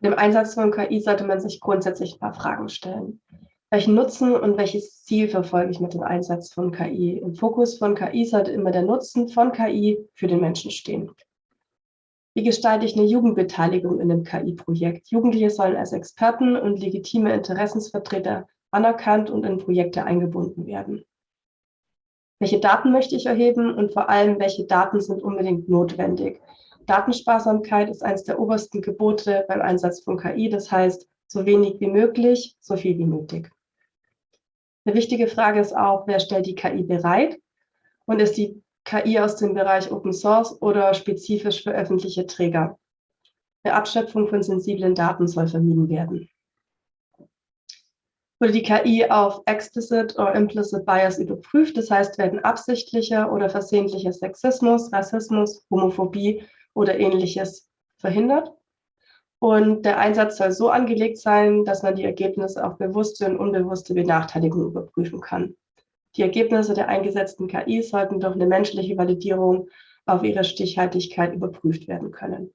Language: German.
Dem Einsatz von KI sollte man sich grundsätzlich ein paar Fragen stellen. Welchen Nutzen und welches Ziel verfolge ich mit dem Einsatz von KI? Im Fokus von KI sollte immer der Nutzen von KI für den Menschen stehen. Wie gestalte ich eine Jugendbeteiligung in einem KI-Projekt? Jugendliche sollen als Experten und legitime Interessensvertreter anerkannt und in Projekte eingebunden werden. Welche Daten möchte ich erheben und vor allem, welche Daten sind unbedingt notwendig? Datensparsamkeit ist eines der obersten Gebote beim Einsatz von KI. Das heißt, so wenig wie möglich, so viel wie nötig. Eine wichtige Frage ist auch, wer stellt die KI bereit? Und ist die KI aus dem Bereich Open Source oder spezifisch für öffentliche Träger? Eine Abschöpfung von sensiblen Daten soll vermieden werden. Wurde die KI auf Explicit oder Implicit Bias überprüft, das heißt, werden absichtlicher oder versehentlicher Sexismus, Rassismus, Homophobie oder ähnliches verhindert? Und der Einsatz soll so angelegt sein, dass man die Ergebnisse auf bewusste und unbewusste Benachteiligung überprüfen kann. Die Ergebnisse der eingesetzten KI sollten durch eine menschliche Validierung auf ihre Stichhaltigkeit überprüft werden können.